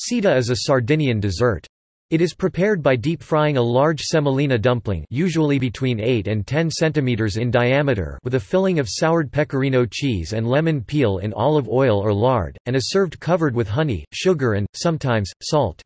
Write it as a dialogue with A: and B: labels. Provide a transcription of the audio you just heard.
A: Seada is a Sardinian dessert. It is prepared by deep frying a large semolina dumpling usually between 8 and 10 cm in diameter with a filling of soured pecorino cheese and lemon peel in olive oil or lard, and is served covered with honey, sugar and, sometimes, salt.